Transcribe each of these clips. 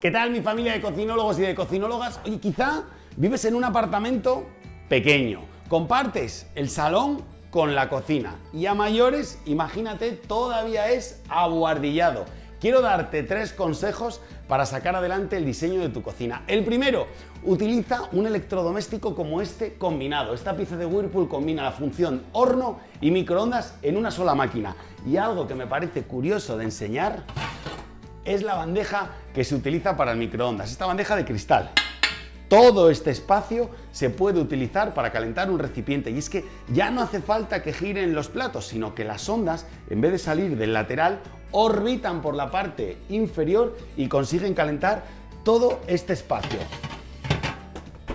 ¿Qué tal mi familia de cocinólogos y de cocinólogas? Oye, quizá vives en un apartamento pequeño, compartes el salón con la cocina y a mayores, imagínate, todavía es abuhardillado. Quiero darte tres consejos para sacar adelante el diseño de tu cocina. El primero, utiliza un electrodoméstico como este combinado. Esta pieza de Whirlpool combina la función horno y microondas en una sola máquina. Y algo que me parece curioso de enseñar es la bandeja que se utiliza para el microondas, esta bandeja de cristal. Todo este espacio se puede utilizar para calentar un recipiente y es que ya no hace falta que giren los platos, sino que las ondas, en vez de salir del lateral, orbitan por la parte inferior y consiguen calentar todo este espacio.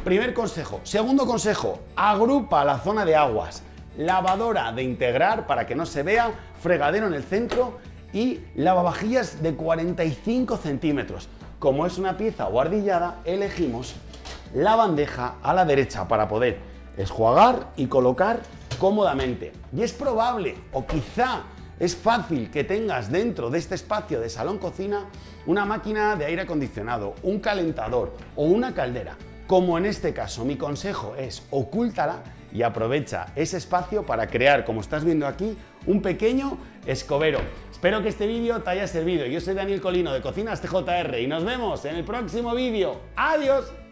Primer consejo. Segundo consejo, agrupa la zona de aguas. Lavadora de integrar para que no se vea, fregadero en el centro y lavavajillas de 45 centímetros. Como es una pieza guardillada, elegimos la bandeja a la derecha para poder esjuagar y colocar cómodamente. Y es probable, o quizá es fácil que tengas dentro de este espacio de salón-cocina una máquina de aire acondicionado, un calentador o una caldera. Como en este caso, mi consejo es ocúltala y aprovecha ese espacio para crear, como estás viendo aquí, un pequeño escobero. Espero que este vídeo te haya servido. Yo soy Daniel Colino de Cocinas TJR y nos vemos en el próximo vídeo. ¡Adiós!